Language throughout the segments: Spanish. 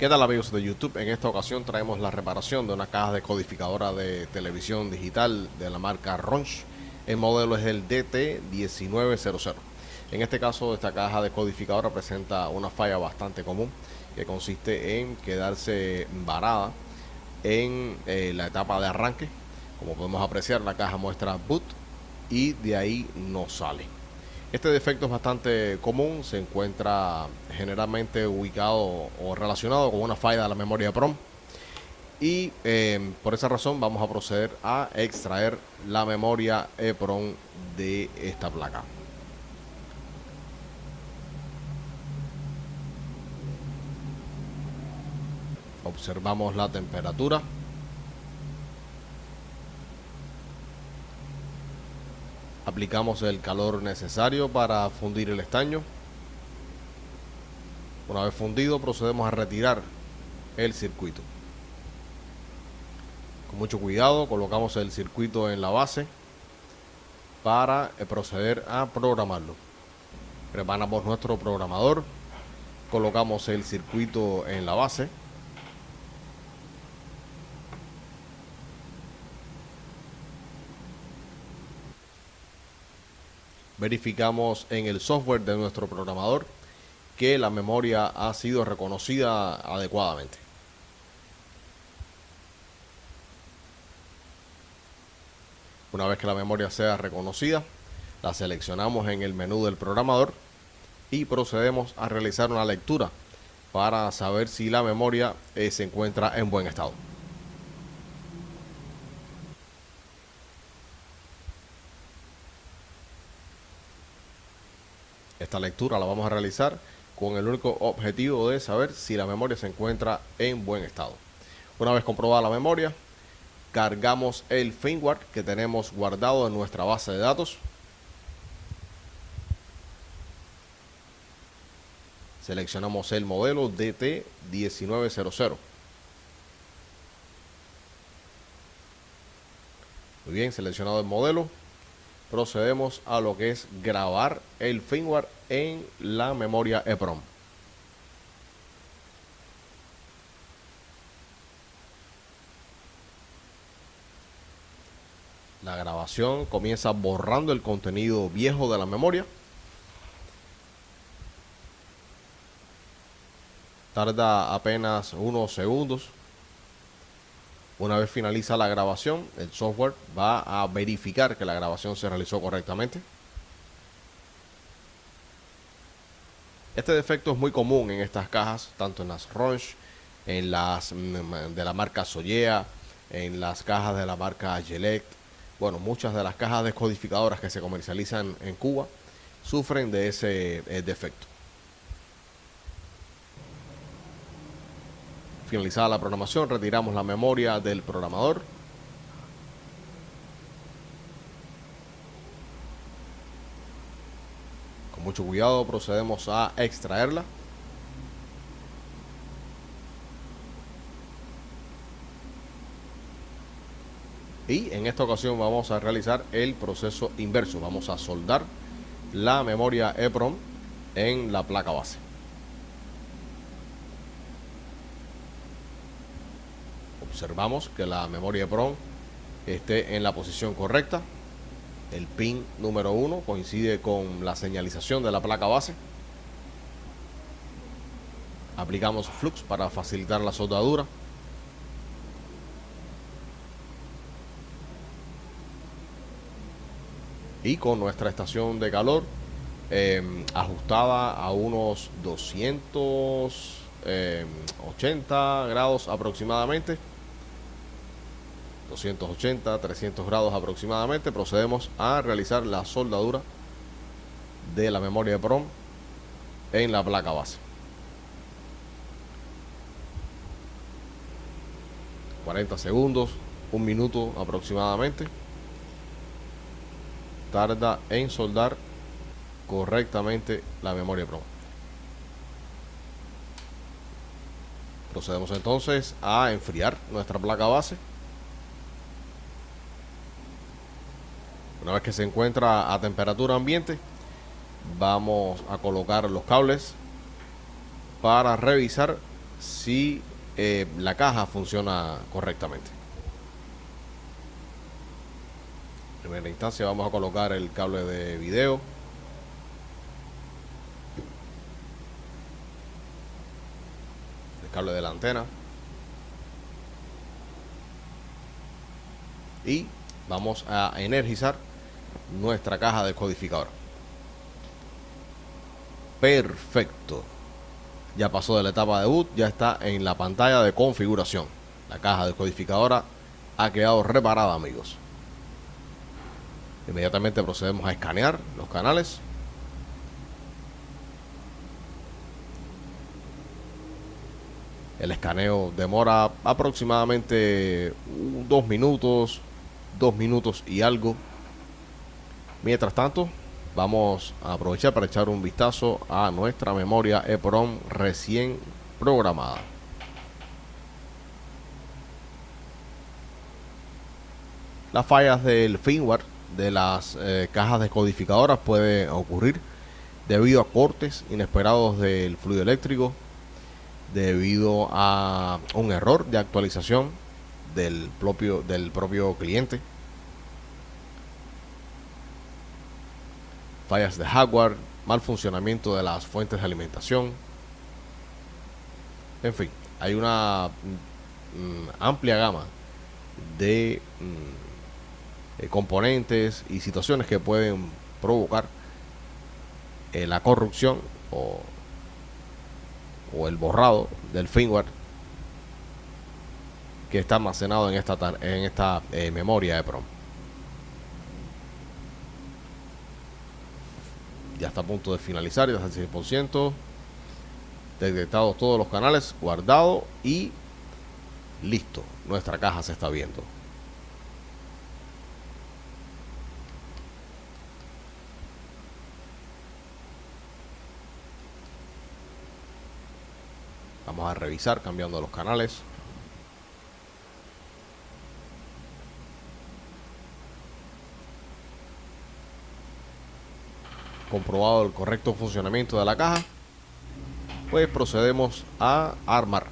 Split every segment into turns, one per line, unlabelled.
¿Qué tal amigos de YouTube? En esta ocasión traemos la reparación de una caja decodificadora de televisión digital de la marca Ronch. El modelo es el DT1900. En este caso esta caja decodificadora presenta una falla bastante común que consiste en quedarse varada en eh, la etapa de arranque. Como podemos apreciar la caja muestra boot y de ahí no sale. Este defecto es bastante común, se encuentra generalmente ubicado o relacionado con una falla de la memoria PROM y eh, por esa razón vamos a proceder a extraer la memoria EPROM de esta placa. Observamos la temperatura Aplicamos el calor necesario para fundir el estaño. Una vez fundido procedemos a retirar el circuito. Con mucho cuidado colocamos el circuito en la base para eh, proceder a programarlo. Preparamos nuestro programador, colocamos el circuito en la base verificamos en el software de nuestro programador que la memoria ha sido reconocida adecuadamente. Una vez que la memoria sea reconocida, la seleccionamos en el menú del programador y procedemos a realizar una lectura para saber si la memoria eh, se encuentra en buen estado. Esta lectura la vamos a realizar con el único objetivo de saber si la memoria se encuentra en buen estado. Una vez comprobada la memoria, cargamos el firmware que tenemos guardado en nuestra base de datos. Seleccionamos el modelo DT1900. Muy bien, seleccionado el modelo, procedemos a lo que es grabar el firmware en la memoria EPROM. La grabación comienza borrando el contenido viejo de la memoria. Tarda apenas unos segundos una vez finaliza la grabación, el software va a verificar que la grabación se realizó correctamente. Este defecto es muy común en estas cajas, tanto en las Ronch, en las mm, de la marca Soyea, en las cajas de la marca Gelect. Bueno, muchas de las cajas descodificadoras que se comercializan en Cuba sufren de ese eh, defecto. Finalizada la programación, retiramos la memoria del programador. Con mucho cuidado procedemos a extraerla. Y en esta ocasión vamos a realizar el proceso inverso. Vamos a soldar la memoria EPROM en la placa base. Observamos que la memoria PROM esté en la posición correcta. El pin número 1 coincide con la señalización de la placa base. Aplicamos flux para facilitar la soldadura. Y con nuestra estación de calor em, ajustada a unos 280 em, grados aproximadamente 280, 300 grados aproximadamente, procedemos a realizar la soldadura de la memoria de PROM en la placa base. 40 segundos, un minuto aproximadamente. Tarda en soldar correctamente la memoria PROM. Procedemos entonces a enfriar nuestra placa base. Una vez que se encuentra a temperatura ambiente, vamos a colocar los cables para revisar si eh, la caja funciona correctamente. En primera instancia vamos a colocar el cable de video. El cable de la antena. Y vamos a energizar nuestra caja descodificadora. Perfecto. Ya pasó de la etapa de boot, ya está en la pantalla de configuración. La caja descodificadora ha quedado reparada, amigos. Inmediatamente procedemos a escanear los canales. El escaneo demora aproximadamente dos minutos, dos minutos y algo. Mientras tanto, vamos a aprovechar para echar un vistazo a nuestra memoria EPROM recién programada. Las fallas del firmware de las eh, cajas descodificadoras pueden ocurrir debido a cortes inesperados del fluido eléctrico, debido a un error de actualización del propio, del propio cliente fallas de hardware, mal funcionamiento de las fuentes de alimentación. En fin, hay una mm, amplia gama de, mm, componentes y situaciones que pueden provocar eh, la corrupción o, el borrado del firmware que está almacenado en esta, en esta eh, memoria de PROM. Ya está a punto de finalizar, ya está al 100%. Detectados todos los canales, guardado y listo. Nuestra caja se está viendo. Vamos a revisar cambiando los canales. Comprobado el correcto funcionamiento de la caja, pues procedemos a armar.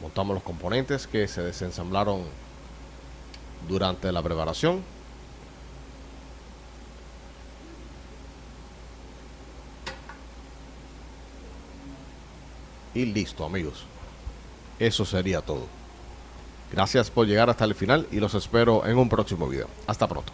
Montamos los componentes que se desensamblaron durante la preparación. Y listo amigos. Eso sería todo. Gracias por llegar hasta el final y los espero en un próximo video. Hasta pronto.